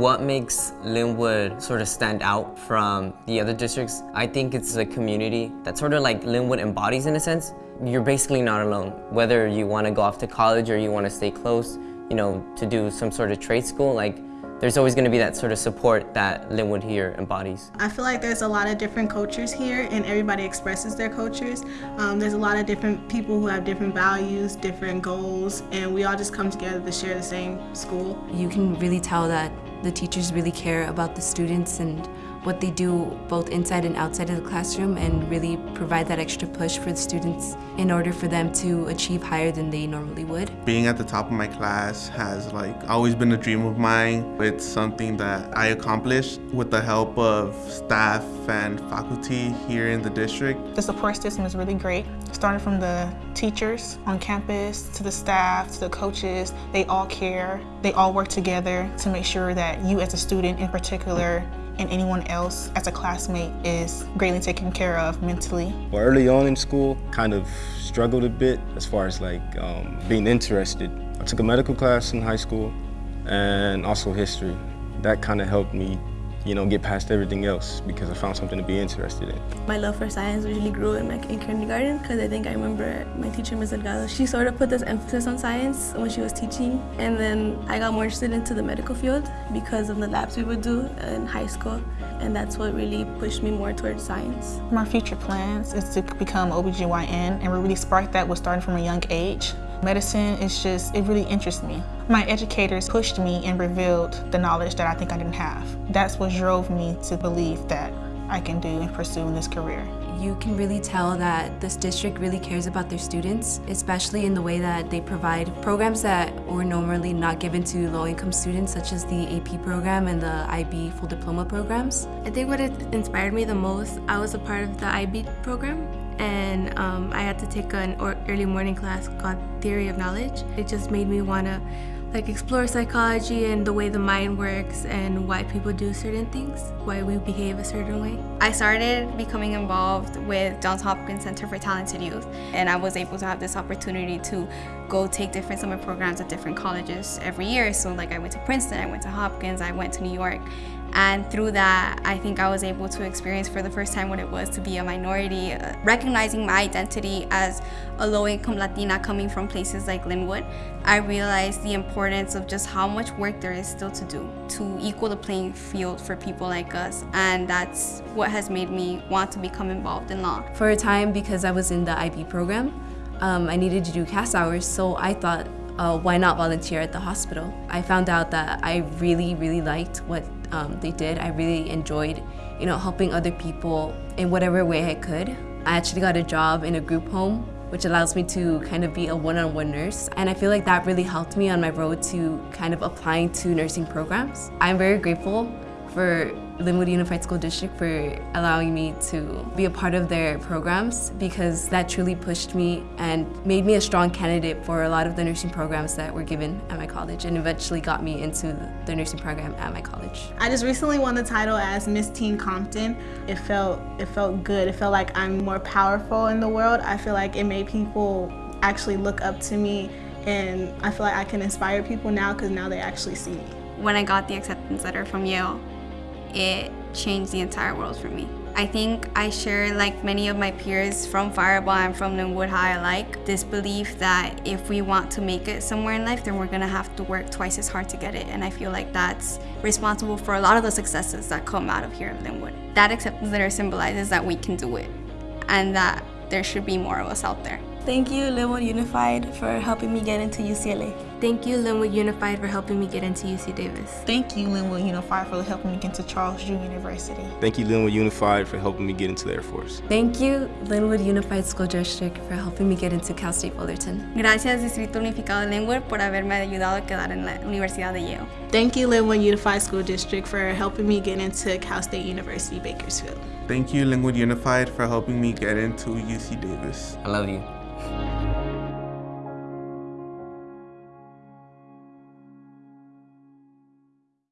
What makes Lynwood sort of stand out from the other districts? I think it's a community that sort of like Lynwood embodies in a sense. You're basically not alone. Whether you want to go off to college or you want to stay close, you know, to do some sort of trade school, like there's always going to be that sort of support that Lynwood here embodies. I feel like there's a lot of different cultures here and everybody expresses their cultures. Um, there's a lot of different people who have different values, different goals, and we all just come together to share the same school. You can really tell that the teachers really care about the students and what they do both inside and outside of the classroom and really provide that extra push for the students in order for them to achieve higher than they normally would. Being at the top of my class has like always been a dream of mine. It's something that I accomplished with the help of staff and faculty here in the district. The support system is really great. Starting from the teachers on campus to the staff to the coaches, they all care. They all work together to make sure that you as a student in particular and anyone else as a classmate is greatly taken care of mentally. Well, early on in school, kind of struggled a bit as far as like um, being interested. I took a medical class in high school and also history. That kind of helped me you know, get past everything else because I found something to be interested in. My love for science really grew in, my, in kindergarten because I think I remember my teacher, Ms. Delgado, she sort of put this emphasis on science when she was teaching. And then I got more interested into the medical field because of the labs we would do in high school. And that's what really pushed me more towards science. My future plans is to become OBGYN and we really sparked that with starting from a young age. Medicine is just, it really interests me. My educators pushed me and revealed the knowledge that I think I didn't have. That's what drove me to believe that I can do and pursue in this career. You can really tell that this district really cares about their students, especially in the way that they provide programs that were normally not given to low-income students, such as the AP program and the IB full diploma programs. I think what inspired me the most, I was a part of the IB program and um, I had to take an early morning class called Theory of Knowledge. It just made me want to like explore psychology and the way the mind works and why people do certain things, why we behave a certain way. I started becoming involved with Johns Hopkins Center for Talented Youth and I was able to have this opportunity to go take different summer programs at different colleges every year. So like I went to Princeton, I went to Hopkins, I went to New York and through that, I think I was able to experience for the first time what it was to be a minority, uh, recognizing my identity as a low-income Latina coming from places like Lynwood. I realized the importance of just how much work there is still to do to equal the playing field for people like us. And that's what has made me want to become involved in law. For a time, because I was in the IB program, um, I needed to do CAS hours, so I thought, uh, why not volunteer at the hospital? I found out that I really, really liked what um, they did. I really enjoyed, you know, helping other people in whatever way I could. I actually got a job in a group home which allows me to kind of be a one-on-one -on -one nurse. And I feel like that really helped me on my road to kind of applying to nursing programs. I'm very grateful for Lynwood Unified School District for allowing me to be a part of their programs because that truly pushed me and made me a strong candidate for a lot of the nursing programs that were given at my college and eventually got me into the nursing program at my college. I just recently won the title as Miss Teen Compton. It felt, it felt good. It felt like I'm more powerful in the world. I feel like it made people actually look up to me and I feel like I can inspire people now because now they actually see me. When I got the acceptance letter from Yale, it changed the entire world for me. I think I share, like many of my peers from Firebaugh and from Lynwood High alike, this belief that if we want to make it somewhere in life, then we're gonna have to work twice as hard to get it. And I feel like that's responsible for a lot of the successes that come out of here in Lynwood. That acceptance letter symbolizes that we can do it and that there should be more of us out there. Thank you, Lynwood Unified, for helping me get into UCLA. Thank you, Lynwood Unified, for helping me get into UC Davis. Thank you, Lynwood Unified, for helping me get into Charles Drew University. Thank you, Lynwood Unified, for helping me get into the Air Force. Thank you, Lynwood Unified School District, for helping me get into Cal State Fullerton. Gracias, Distrito Unificado de Lynwood, por haberme ayudado a quedar en la Universidad de Yale. Thank you, Lynwood Unified School District, for helping me get into Cal State University, Bakersfield. Thank you, Lynwood Unified, for helping me get into UC Davis. I love you.